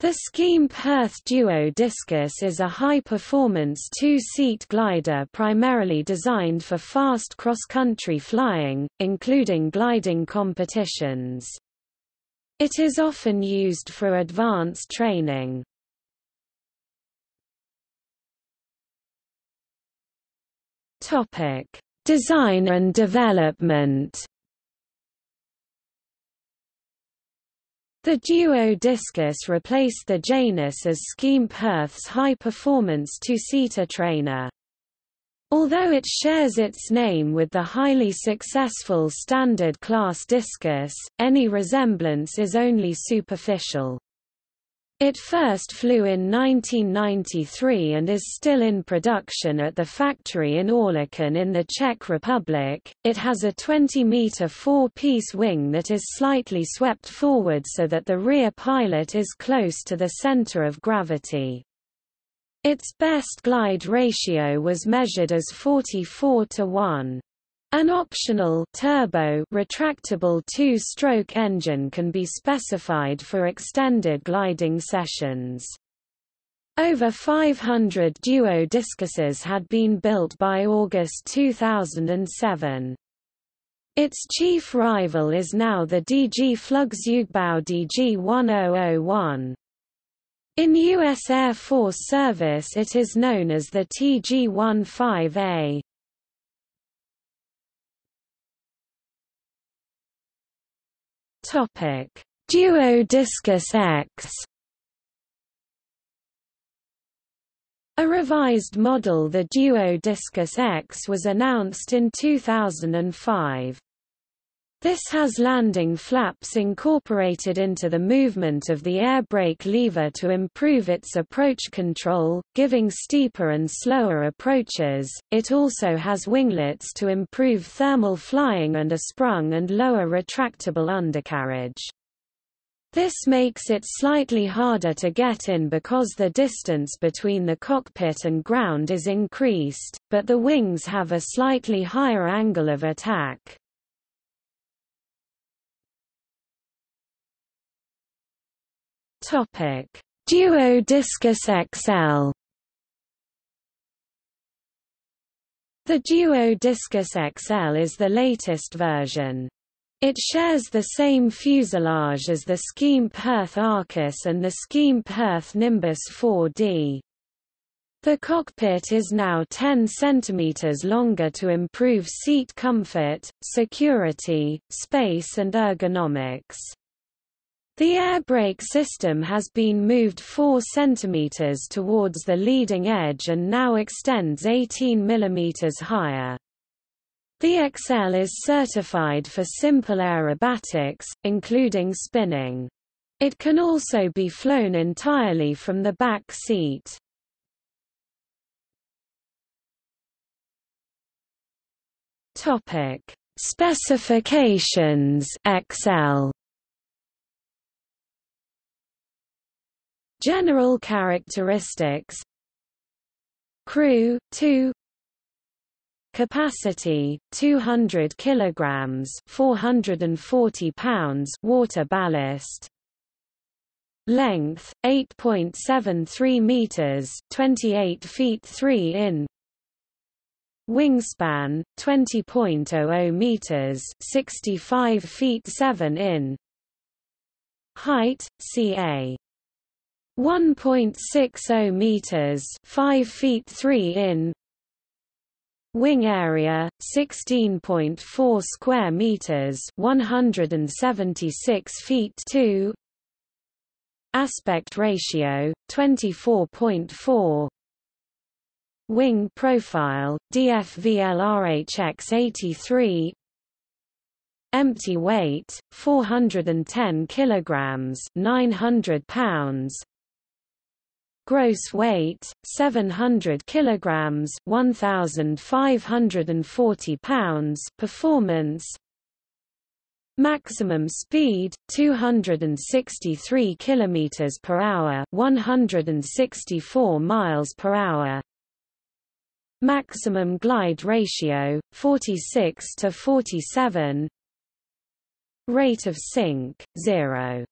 The Schempp-Hirth Duo Discus is a high-performance two-seat glider primarily designed for fast cross-country flying, including gliding competitions. It is often used for advanced training. Design and development The Duo Discus replaced the Janus as Schempp-Hirth's high-performance two-seater trainer. Although it shares its name with the highly successful Standard Class Discus, any resemblance is only superficial. It first flew in 1993 and is still in production at the factory in Oerlikon in the Czech Republic. It has a 20-meter four-piece wing that is slightly swept forward so that the rear pilot is close to the center of gravity. Its best glide ratio was measured as 44 to 1. An optional turbo retractable two-stroke engine can be specified for extended gliding sessions. Over 500 duo discuses had been built by August 2007. Its chief rival is now the DG Flugzeugbau DG-1001. In U.S. Air Force service it is known as the TG-15A. Topic: Duo Discus X. A revised model the Duo Discus X was announced in 2005. This has landing flaps incorporated into the movement of the air brake lever to improve its approach control, giving steeper and slower approaches. It also has winglets to improve thermal flying and a sprung and lower retractable undercarriage. This makes it slightly harder to get in because the distance between the cockpit and ground is increased, but the wings have a slightly higher angle of attack. Topic: Duo Discus XL. The Duo Discus XL is the latest version. It shares the same fuselage as the Schempp-Hirth Arcus and the Schempp-Hirth Nimbus 4D. The cockpit is now 10 cm longer to improve seat comfort, security, space and ergonomics. The air brake system has been moved 4 cm towards the leading edge and now extends 18 mm higher. The XL is certified for simple aerobatics, including spinning. It can also be flown entirely from the back seat. Topic: Specifications XL General characteristics. Crew 2 Capacity 200 kilograms 440 pounds water ballast. Length 8.73 meters 28 feet 3 in. Wingspan 20.00 meters 65 feet 7 in. Height ca 1.60 meters, 5 feet 3 in. Wing area 16.4 square meters, 176 feet 2. Aspect ratio 24.4. Wing profile DFVLRHX 83 Empty weight 410 kilograms 900 pounds gross weight 700 kilograms 1540 pounds performance. Maximum speed 263 kilometers per hour 164 miles per hour. Maximum glide ratio 46 to 47 rate of sink 0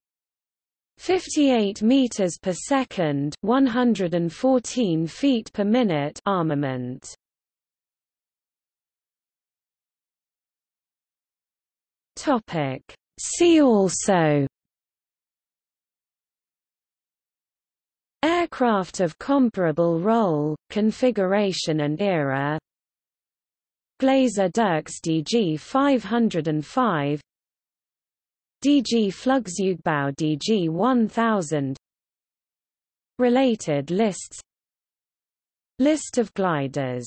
58 meters per second, 114 feet per minute armament. Topic See also Aircraft of comparable role, configuration and era Glaser Dirks DG 505 DG Flugzeugbau DG 1000 Related lists. List of gliders